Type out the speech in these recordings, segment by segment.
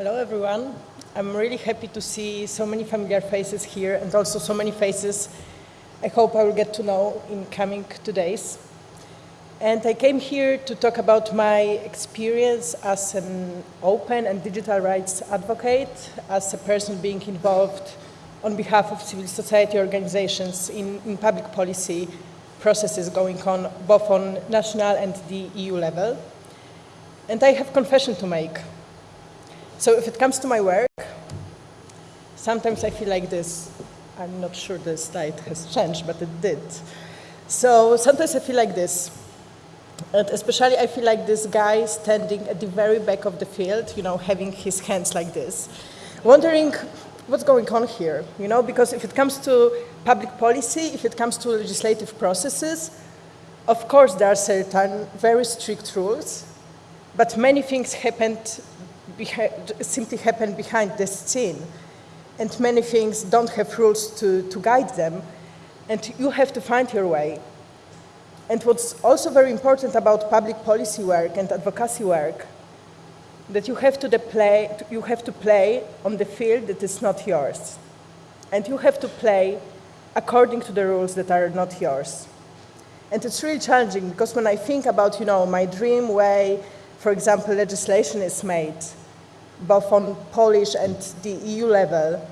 Hello, everyone. I'm really happy to see so many familiar faces here and also so many faces I hope I will get to know in coming two days. And I came here to talk about my experience as an open and digital rights advocate, as a person being involved on behalf of civil society organizations in, in public policy processes going on both on national and the EU level. And I have confession to make. So if it comes to my work, sometimes I feel like this. I'm not sure the slide has changed, but it did. So sometimes I feel like this. And especially I feel like this guy standing at the very back of the field, you know, having his hands like this, wondering what's going on here, you know, because if it comes to public policy, if it comes to legislative processes, of course there are certain very strict rules, but many things happened simply happen behind the scene, and many things don't have rules to, to guide them, and you have to find your way. And what's also very important about public policy work and advocacy work, that you have to, play, you have to play on the field that is not yours. And you have to play according to the rules that are not yours. And it's really challenging because when I think about, you know, my dream way, for example, legislation is made, both on Polish and the EU level,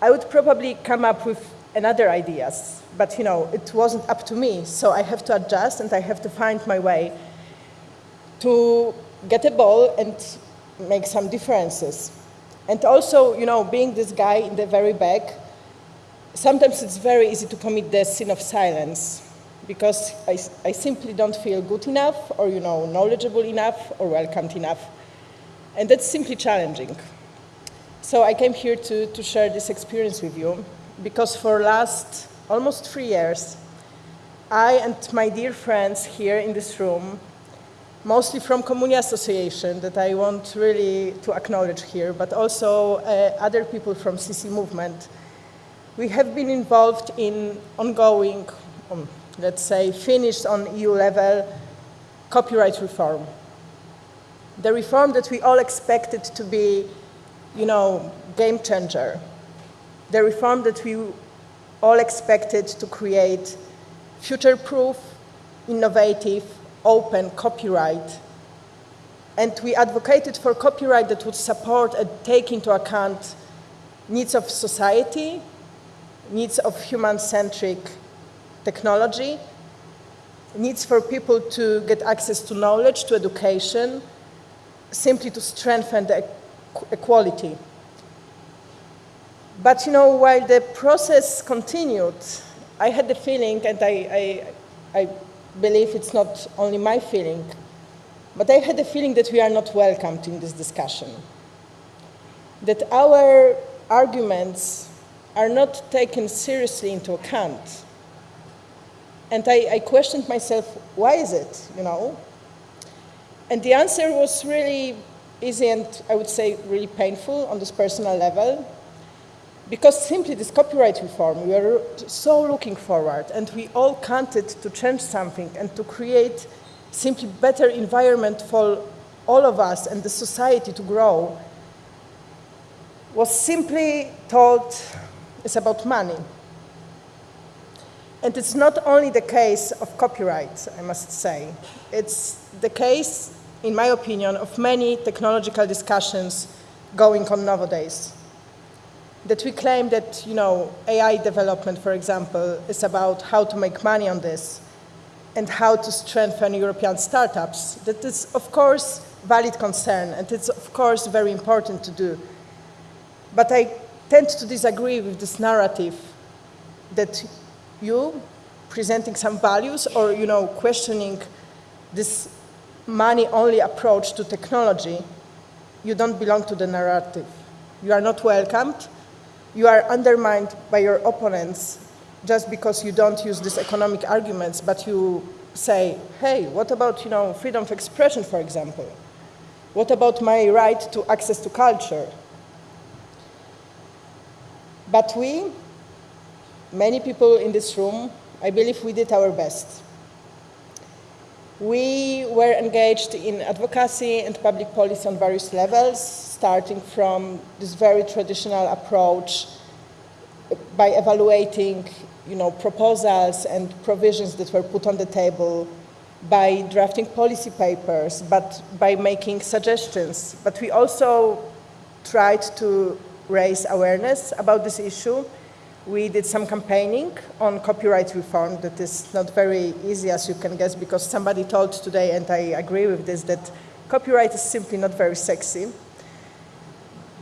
I would probably come up with another ideas but you know, it wasn't up to me, so I have to adjust and I have to find my way to get a ball and make some differences. And also, you know, being this guy in the very back, sometimes it's very easy to commit the sin of silence because I, I simply don't feel good enough or, you know, knowledgeable enough or welcomed enough. And that's simply challenging. So I came here to, to share this experience with you because for last almost three years, I and my dear friends here in this room, mostly from Communia Association that I want really to acknowledge here, but also uh, other people from CC movement, we have been involved in ongoing, um, let's say, finished on EU level copyright reform. The reform that we all expected to be, you know, game changer. The reform that we all expected to create future-proof, innovative, open copyright. And we advocated for copyright that would support and take into account needs of society, needs of human-centric technology, needs for people to get access to knowledge, to education, simply to strengthen the equality but you know, while the process continued, I had the feeling, and I, I, I believe it's not only my feeling, but I had the feeling that we are not welcomed in this discussion. That our arguments are not taken seriously into account. And I, I questioned myself, why is it, you know? And the answer was really easy and I would say really painful on this personal level because simply this copyright reform, we are so looking forward and we all counted to change something and to create simply better environment for all of us and the society to grow was simply told it's about money. And it's not only the case of copyright, I must say. It's the case, in my opinion, of many technological discussions going on nowadays that we claim that, you know, AI development, for example, is about how to make money on this and how to strengthen European startups. That is, of course, valid concern, and it's, of course, very important to do. But I tend to disagree with this narrative that you, presenting some values or, you know, questioning this money-only approach to technology, you don't belong to the narrative. You are not welcomed, you are undermined by your opponents just because you don't use these economic arguments, but you say, hey, what about you know, freedom of expression, for example? What about my right to access to culture? But we, many people in this room, I believe we did our best. We were engaged in advocacy and public policy on various levels, starting from this very traditional approach by evaluating you know, proposals and provisions that were put on the table, by drafting policy papers, but by making suggestions. But we also tried to raise awareness about this issue we did some campaigning on copyright reform that is not very easy, as you can guess, because somebody told today, and I agree with this, that copyright is simply not very sexy.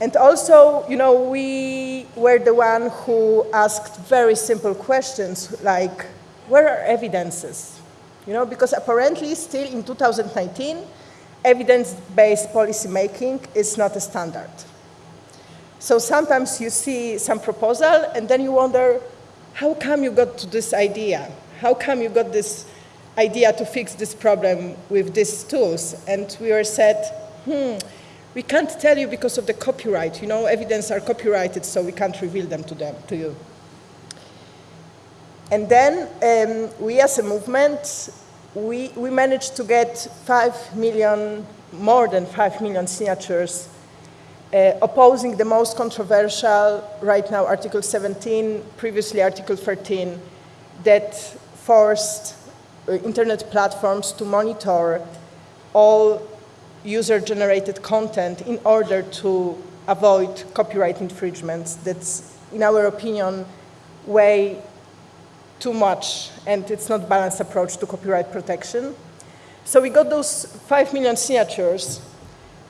And also, you know, we were the one who asked very simple questions like, where are evidences? You know, because apparently still in 2019, evidence-based policy making is not a standard. So sometimes you see some proposal and then you wonder, how come you got to this idea? How come you got this idea to fix this problem with these tools? And we were said, hmm, we can't tell you because of the copyright. You know, evidence are copyrighted, so we can't reveal them to them, to you. And then um, we as a movement, we, we managed to get 5 million, more than 5 million signatures opposing the most controversial, right now Article 17, previously Article 13, that forced uh, internet platforms to monitor all user-generated content in order to avoid copyright infringements. That's, in our opinion, way too much, and it's not balanced approach to copyright protection. So we got those 5 million signatures,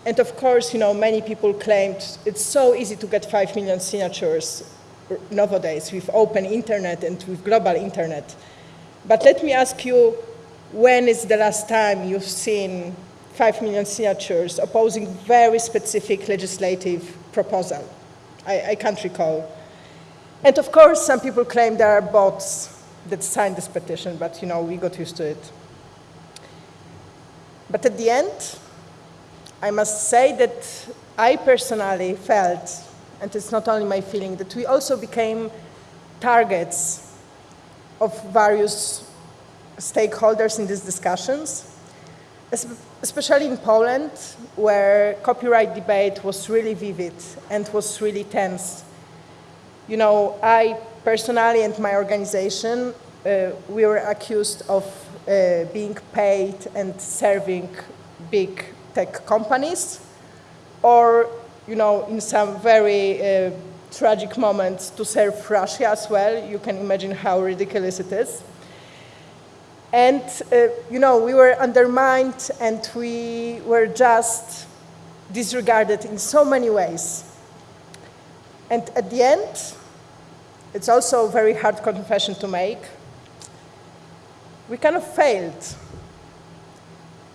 and of course, you know, many people claimed it's so easy to get 5 million signatures nowadays with open internet and with global internet. But let me ask you, when is the last time you've seen 5 million signatures opposing very specific legislative proposal? I, I can't recall. And of course, some people claim there are bots that signed this petition, but you know, we got used to it. But at the end, I must say that I personally felt, and it's not only my feeling, that we also became targets of various stakeholders in these discussions, especially in Poland, where copyright debate was really vivid and was really tense. You know, I personally and my organization, uh, we were accused of uh, being paid and serving big tech companies, or you know, in some very uh, tragic moments to serve Russia as well. You can imagine how ridiculous it is. And, uh, you know, we were undermined and we were just disregarded in so many ways. And at the end, it's also a very hard confession to make, we kind of failed.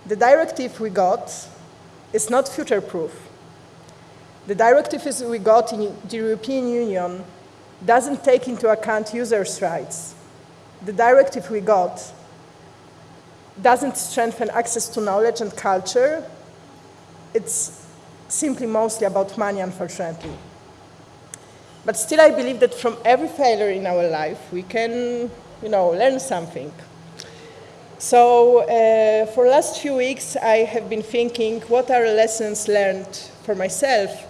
The directive we got is not future-proof. The directive we got in the European Union doesn't take into account users' rights. The directive we got doesn't strengthen access to knowledge and culture. It's simply mostly about money, unfortunately. But still, I believe that from every failure in our life, we can, you know, learn something. So uh, for the last few weeks, I have been thinking, what are lessons learned for myself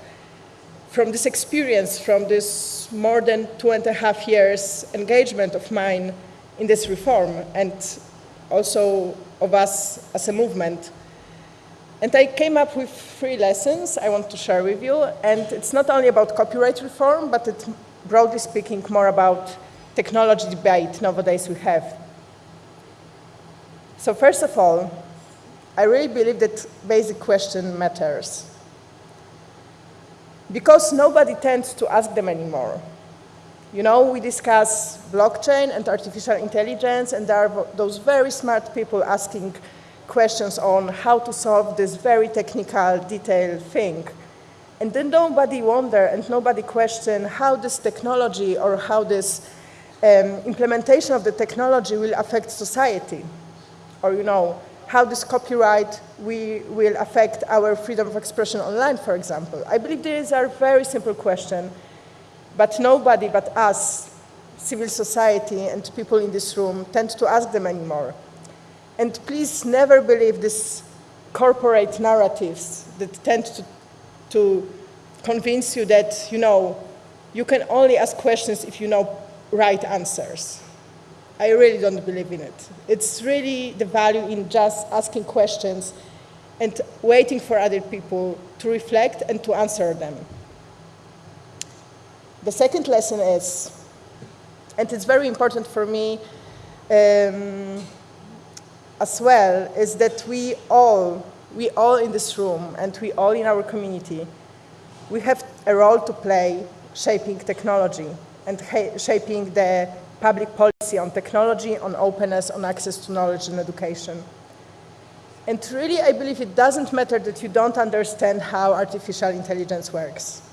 from this experience, from this more than two and a half years engagement of mine in this reform, and also of us as a movement. And I came up with three lessons I want to share with you, and it's not only about copyright reform, but it's, broadly speaking, more about technology debate nowadays we have so first of all, I really believe that basic question matters. Because nobody tends to ask them anymore. You know, we discuss blockchain and artificial intelligence, and there are those very smart people asking questions on how to solve this very technical, detailed thing. And then nobody wonder and nobody question how this technology or how this um, implementation of the technology will affect society or you know, how this copyright we, will affect our freedom of expression online, for example. I believe these are very simple questions, but nobody but us, civil society and people in this room, tend to ask them anymore. And please never believe these corporate narratives that tend to, to convince you that, you know, you can only ask questions if you know right answers. I really don't believe in it. It's really the value in just asking questions and waiting for other people to reflect and to answer them. The second lesson is, and it's very important for me um, as well, is that we all, we all in this room and we all in our community, we have a role to play shaping technology and shaping the public policy on technology, on openness, on access to knowledge and education. And really, I believe it doesn't matter that you don't understand how artificial intelligence works.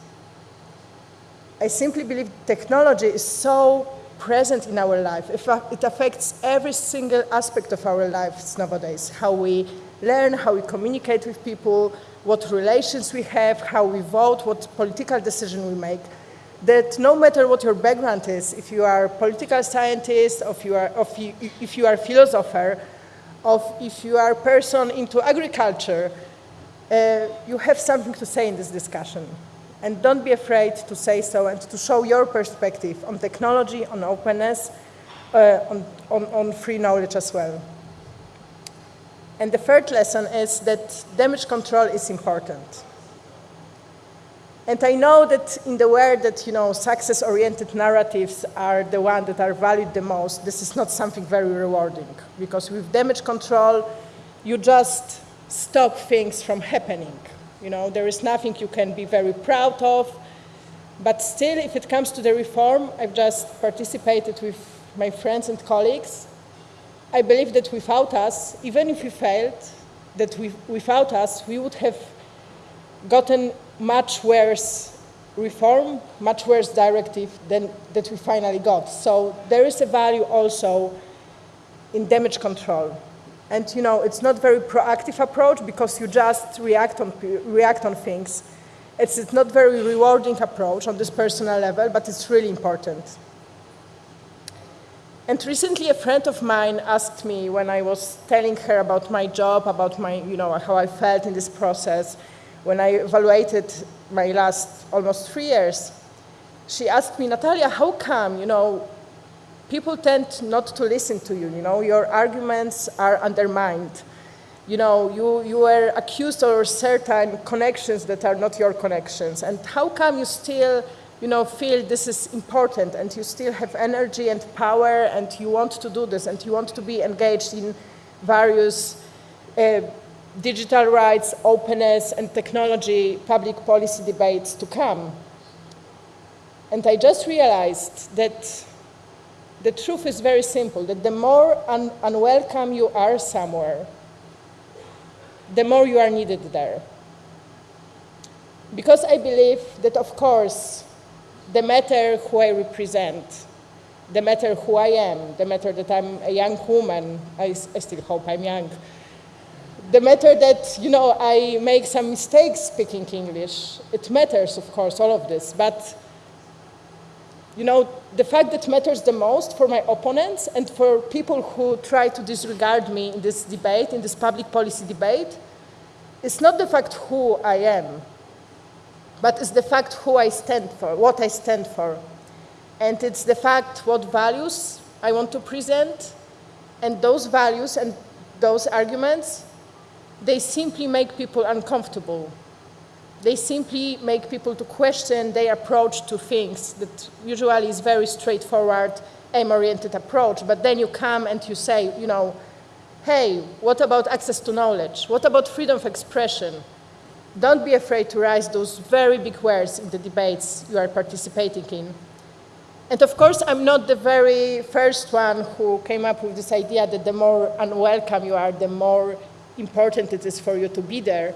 I simply believe technology is so present in our life. It affects every single aspect of our lives nowadays, how we learn, how we communicate with people, what relations we have, how we vote, what political decision we make. That no matter what your background is, if you are a political scientist, if you are, if you are a philosopher, of if you are a person into agriculture, uh, you have something to say in this discussion. And don't be afraid to say so and to show your perspective on technology, on openness, uh, on, on, on free knowledge as well. And the third lesson is that damage control is important. And I know that in the world that, you know, success-oriented narratives are the ones that are valued the most, this is not something very rewarding. Because with damage control, you just stop things from happening. You know, there is nothing you can be very proud of. But still, if it comes to the reform, I've just participated with my friends and colleagues. I believe that without us, even if we failed, that we, without us, we would have gotten much worse reform, much worse directive than that we finally got. So there is a value also in damage control. And you know, it's not very proactive approach because you just react on, react on things. It's, it's not very rewarding approach on this personal level, but it's really important. And recently a friend of mine asked me when I was telling her about my job, about my, you know, how I felt in this process, when I evaluated my last almost three years, she asked me, Natalia, how come, you know, people tend not to listen to you, you know, your arguments are undermined. You know, you, you were accused of certain connections that are not your connections. And how come you still, you know, feel this is important and you still have energy and power and you want to do this and you want to be engaged in various uh, digital rights, openness, and technology public policy debates to come. And I just realized that the truth is very simple, that the more un unwelcome you are somewhere, the more you are needed there. Because I believe that, of course, the matter who I represent, the matter who I am, the matter that I'm a young woman, I, I still hope I'm young, the matter that, you know, I make some mistakes speaking English, it matters, of course, all of this, but, you know, the fact that matters the most for my opponents and for people who try to disregard me in this debate, in this public policy debate, is not the fact who I am, but it's the fact who I stand for, what I stand for. And it's the fact what values I want to present, and those values and those arguments they simply make people uncomfortable. They simply make people to question their approach to things that usually is very straightforward, aim-oriented approach, but then you come and you say, you know, hey, what about access to knowledge? What about freedom of expression? Don't be afraid to raise those very big words in the debates you are participating in. And of course, I'm not the very first one who came up with this idea that the more unwelcome you are, the more important it is for you to be there.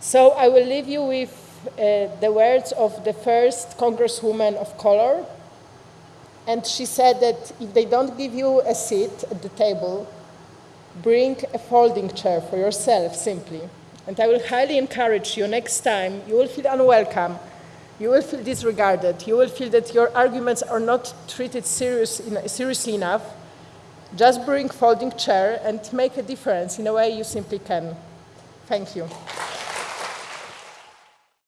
So I will leave you with uh, the words of the first congresswoman of color. And she said that if they don't give you a seat at the table, bring a folding chair for yourself, simply. And I will highly encourage you next time, you will feel unwelcome, you will feel disregarded, you will feel that your arguments are not treated serious, seriously enough, Just bring folding chair and make a difference in a way you simply can. Thank you.